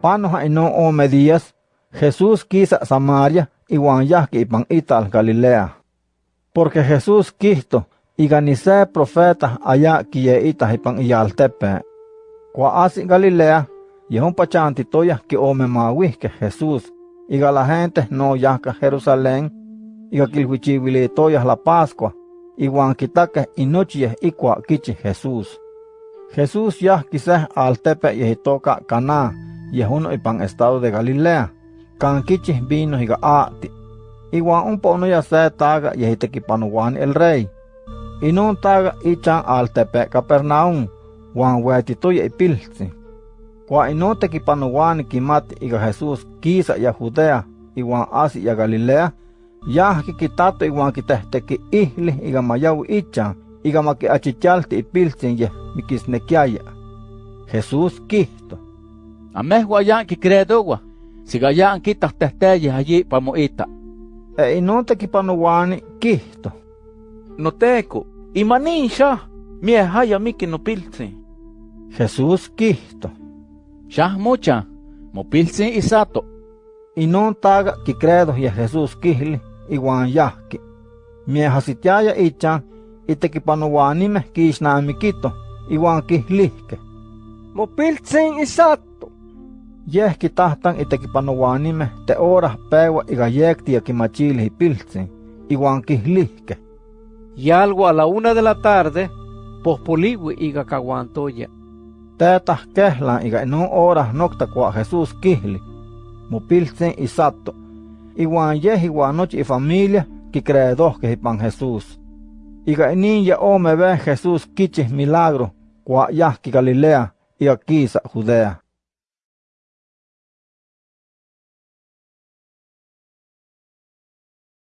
Panoja ome días, Jesús quisa Samaria iwan yahki ipan ital Galilea. Porque Jesús quisto, iganise profeta allá quiye ita ipan iyaltepe. Kua asi Galilea, yehun pachantitoya que ome mawihke Jesús, iga la gente no yahka Jerusalén, iga kilhuichivilitoya la Pascua, iwan kitake inochie ikua kichi Jesús. Jesús yah quise al tepe yehitoka Caná, yehuno ipan estado de Galilea, kan kichi vino higa aati. Iwan un pono ya se taga yehitekipanuwan el rey. Inun taga ichan al tepe Capernaum, wan wetitoya ipiltsi. Kwa inun tekipanuwan kimati iga Jesús kisa ya Judea, iwan asi ya Galilea, yah kikitato iwan kitehteki ihli iga mayawi ichan, iga maki achichalti ipiltsin yeh mikisnekiaya. Jesús kihto. Ameh guayan kikredowa, sigayan kitah tehteye allí pamoita. E inun tekipanuwani kihto. Noteco, imanisha, miehaya miki nopiltsi. Jesús kihto. Shah mucha, mopiltsi isato. Inun taga kikredo ya Jesús kihli, iwan yahki. Miehasitiaya ichan, itekipanuwanimeh kishnamikito, iwan kihlihke. Mopiltsin isato. Yeh kitahtan itekipanuwanimeh te orah pewa iga yekti ya kimachili ipiltsin, iwan kihlihke. Y algo a la una de la tarde, pospoliwi iga kawantoya. Tetah kehlan iga inun orah nokta kwa Jesús kihli, mopiltsin isato, iwan yeh iwan nochi ifamilia kikredohke ipan Jesús. Iga inin ya ome ve Jesús kichih milagro, yahki Galilea, iga kisa Judea.